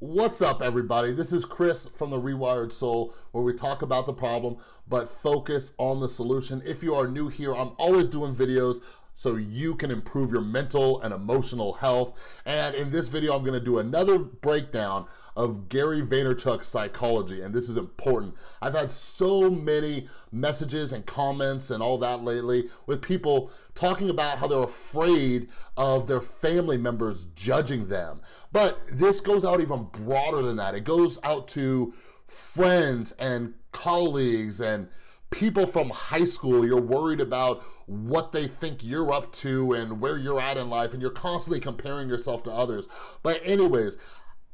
What's up everybody? This is Chris from The Rewired Soul where we talk about the problem but focus on the solution. If you are new here, I'm always doing videos so you can improve your mental and emotional health. And in this video, I'm gonna do another breakdown of Gary Vaynerchuk's psychology, and this is important. I've had so many messages and comments and all that lately with people talking about how they're afraid of their family members judging them. But this goes out even broader than that. It goes out to friends and colleagues and people from high school, you're worried about what they think you're up to and where you're at in life, and you're constantly comparing yourself to others. But anyways,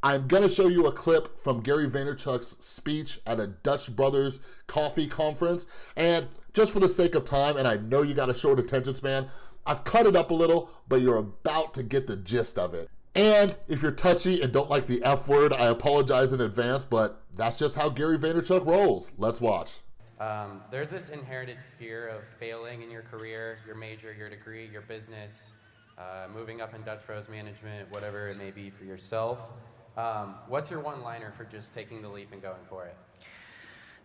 I'm gonna show you a clip from Gary Vaynerchuk's speech at a Dutch Brothers coffee conference. And just for the sake of time, and I know you got a short attention span, I've cut it up a little, but you're about to get the gist of it. And if you're touchy and don't like the F word, I apologize in advance, but that's just how Gary Vaynerchuk rolls. Let's watch. Um, there's this inherited fear of failing in your career, your major, your degree, your business, uh, moving up in Dutch Bros management, whatever it may be for yourself. Um, what's your one liner for just taking the leap and going for it?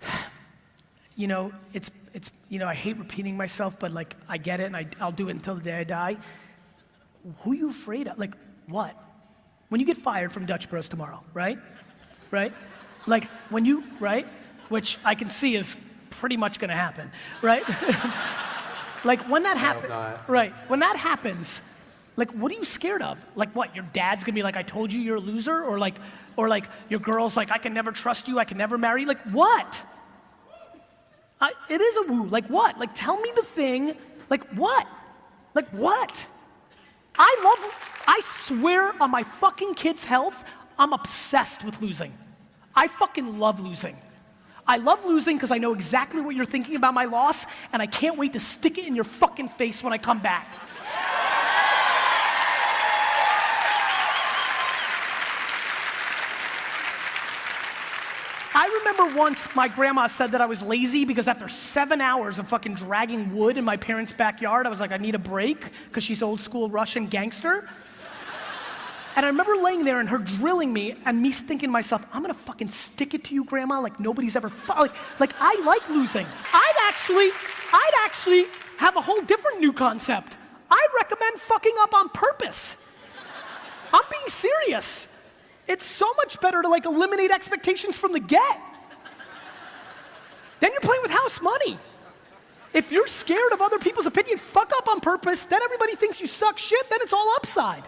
You know, it's, it's, you know, I hate repeating myself, but like, I get it and I, I'll do it until the day I die. Who are you afraid of? Like, what? When you get fired from Dutch Bros tomorrow, right? Right? Like, when you, right? Which I can see is pretty much gonna happen, right? like when that happens, right? When that happens, like what are you scared of? Like what? Your dad's gonna be like, I told you you're a loser, or like, or like your girl's like, I can never trust you, I can never marry. Like what? I, it is a woo. Like what? Like tell me the thing. Like what? Like what? I love. I swear on my fucking kid's health, I'm obsessed with losing. I fucking love losing. I love losing because I know exactly what you're thinking about my loss, and I can't wait to stick it in your fucking face when I come back. I remember once my grandma said that I was lazy because after seven hours of fucking dragging wood in my parents' backyard, I was like, I need a break because she's old school Russian gangster. And I remember laying there and her drilling me and me thinking to myself, I'm gonna fucking stick it to you, grandma, like nobody's ever, like, like I like losing. I'd actually, I'd actually have a whole different new concept. I recommend fucking up on purpose. I'm being serious. It's so much better to like eliminate expectations from the get. Then you're playing with house money. If you're scared of other people's opinion, fuck up on purpose, then everybody thinks you suck shit, then it's all upside.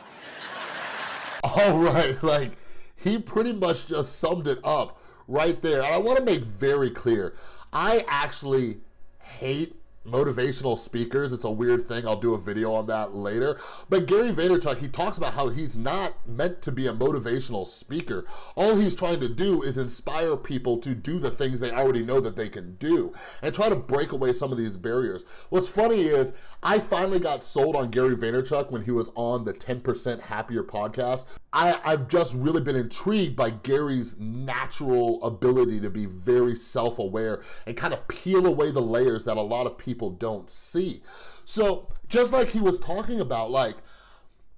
All right, like he pretty much just summed it up right there. And I wanna make very clear, I actually hate motivational speakers. It's a weird thing. I'll do a video on that later. But Gary Vaynerchuk, he talks about how he's not meant to be a motivational speaker. All he's trying to do is inspire people to do the things they already know that they can do and try to break away some of these barriers. What's funny is I finally got sold on Gary Vaynerchuk when he was on the 10% Happier podcast. I, I've just really been intrigued by Gary's natural ability to be very self-aware and kind of peel away the layers that a lot of people don't see. So just like he was talking about, like,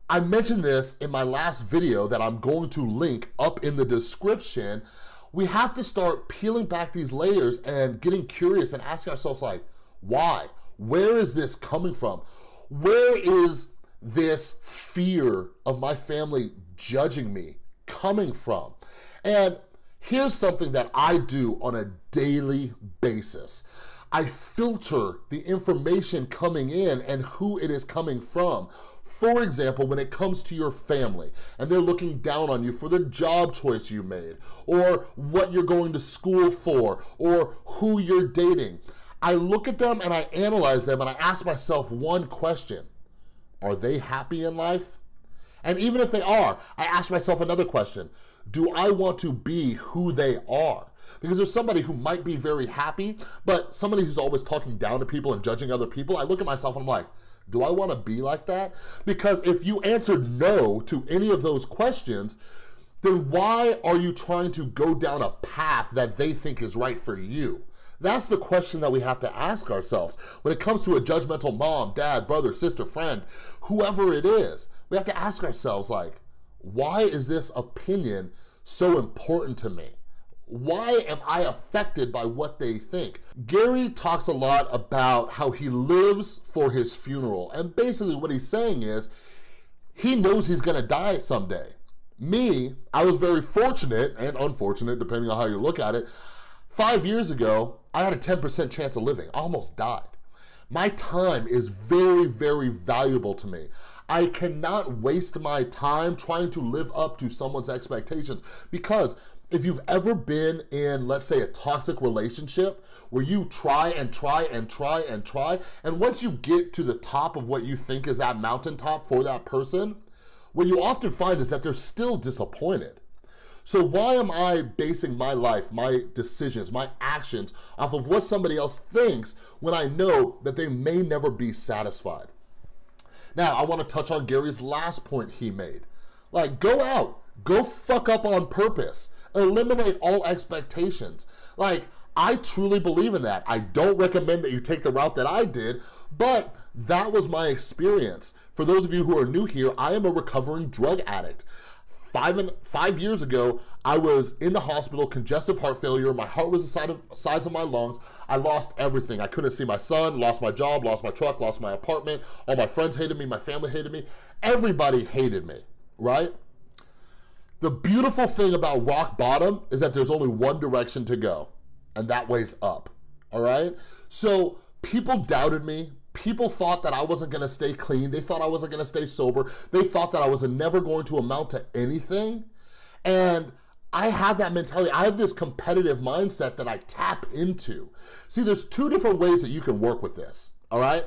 I mentioned this in my last video that I'm going to link up in the description. We have to start peeling back these layers and getting curious and asking ourselves like, why? Where is this coming from? Where is this fear of my family judging me coming from? And here's something that I do on a daily basis. I filter the information coming in and who it is coming from. For example, when it comes to your family and they're looking down on you for the job choice you made or what you're going to school for or who you're dating, I look at them and I analyze them and I ask myself one question. Are they happy in life? And even if they are, I ask myself another question. Do I want to be who they are? Because there's somebody who might be very happy, but somebody who's always talking down to people and judging other people, I look at myself and I'm like, do I wanna be like that? Because if you answered no to any of those questions, then why are you trying to go down a path that they think is right for you? That's the question that we have to ask ourselves. When it comes to a judgmental mom, dad, brother, sister, friend, whoever it is, we have to ask ourselves like, why is this opinion so important to me? Why am I affected by what they think? Gary talks a lot about how he lives for his funeral. And basically what he's saying is, he knows he's gonna die someday. Me, I was very fortunate and unfortunate, depending on how you look at it. Five years ago, I had a 10% chance of living. I almost died. My time is very, very valuable to me. I cannot waste my time trying to live up to someone's expectations because if you've ever been in, let's say, a toxic relationship where you try and try and try and try, and once you get to the top of what you think is that mountaintop for that person, what you often find is that they're still disappointed. So why am I basing my life, my decisions, my actions off of what somebody else thinks when I know that they may never be satisfied? Now, I wanna touch on Gary's last point he made. Like, go out, go fuck up on purpose, eliminate all expectations. Like, I truly believe in that. I don't recommend that you take the route that I did, but that was my experience. For those of you who are new here, I am a recovering drug addict. Five, and, five years ago, I was in the hospital, congestive heart failure. My heart was the size of, size of my lungs. I lost everything. I couldn't see my son, lost my job, lost my truck, lost my apartment. All my friends hated me, my family hated me. Everybody hated me, right? The beautiful thing about rock bottom is that there's only one direction to go, and that way's up, all right? So people doubted me, People thought that I wasn't gonna stay clean. They thought I wasn't gonna stay sober. They thought that I was never going to amount to anything. And I have that mentality. I have this competitive mindset that I tap into. See, there's two different ways that you can work with this, all right?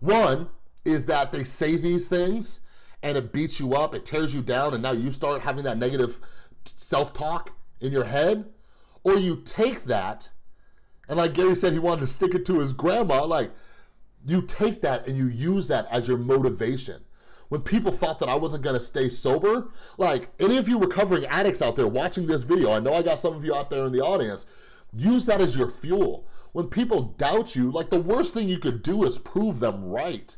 One is that they say these things and it beats you up, it tears you down, and now you start having that negative self-talk in your head. Or you take that, and like Gary said, he wanted to stick it to his grandma, like, you take that and you use that as your motivation. When people thought that I wasn't gonna stay sober, like any of you recovering addicts out there watching this video, I know I got some of you out there in the audience, use that as your fuel. When people doubt you, like the worst thing you could do is prove them right.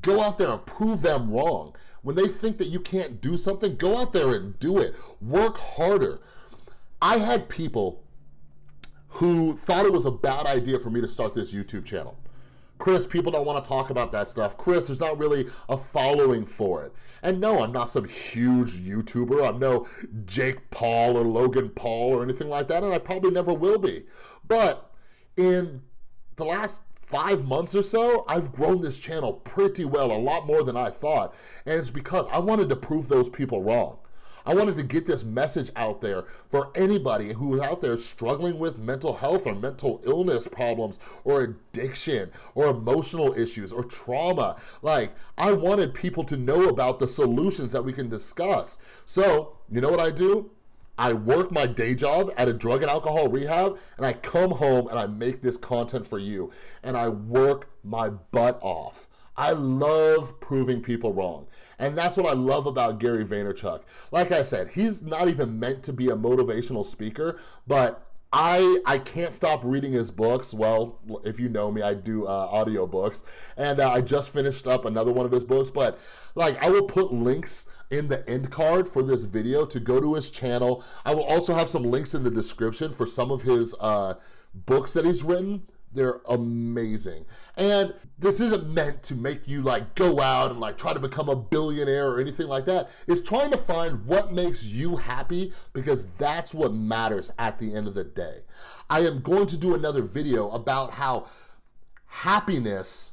Go out there and prove them wrong. When they think that you can't do something, go out there and do it. Work harder. I had people who thought it was a bad idea for me to start this YouTube channel. Chris, people don't want to talk about that stuff. Chris, there's not really a following for it. And no, I'm not some huge YouTuber. I'm no Jake Paul or Logan Paul or anything like that, and I probably never will be. But in the last five months or so, I've grown this channel pretty well, a lot more than I thought. And it's because I wanted to prove those people wrong. I wanted to get this message out there for anybody who's out there struggling with mental health or mental illness problems or addiction or emotional issues or trauma. Like, I wanted people to know about the solutions that we can discuss. So, you know what I do? I work my day job at a drug and alcohol rehab and I come home and I make this content for you and I work my butt off. I love proving people wrong. And that's what I love about Gary Vaynerchuk. Like I said, he's not even meant to be a motivational speaker, but I I can't stop reading his books. Well, if you know me, I do uh, audio books, and uh, I just finished up another one of his books. But like, I will put links in the end card for this video to go to his channel. I will also have some links in the description for some of his uh, books that he's written. They're amazing. And this isn't meant to make you like go out and like try to become a billionaire or anything like that. It's trying to find what makes you happy because that's what matters at the end of the day. I am going to do another video about how happiness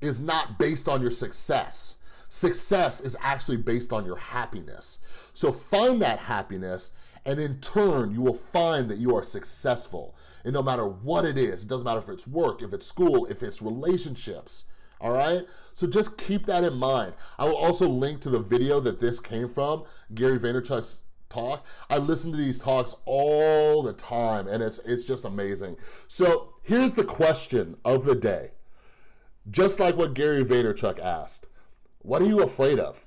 is not based on your success. Success is actually based on your happiness. So find that happiness and in turn, you will find that you are successful. And no matter what it is, it doesn't matter if it's work, if it's school, if it's relationships, all right? So just keep that in mind. I will also link to the video that this came from, Gary Vaynerchuk's talk. I listen to these talks all the time and it's, it's just amazing. So here's the question of the day. Just like what Gary Vaynerchuk asked, what are you afraid of?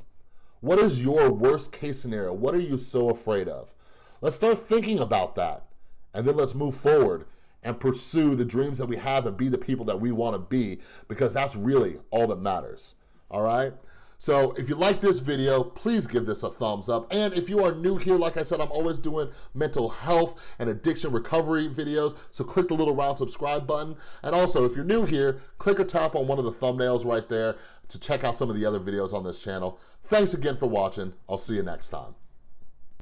What is your worst case scenario? What are you so afraid of? Let's start thinking about that. And then let's move forward and pursue the dreams that we have and be the people that we want to be because that's really all that matters. All right? So if you like this video, please give this a thumbs up. And if you are new here, like I said, I'm always doing mental health and addiction recovery videos. So click the little round subscribe button. And also, if you're new here, click or tap on one of the thumbnails right there to check out some of the other videos on this channel. Thanks again for watching. I'll see you next time.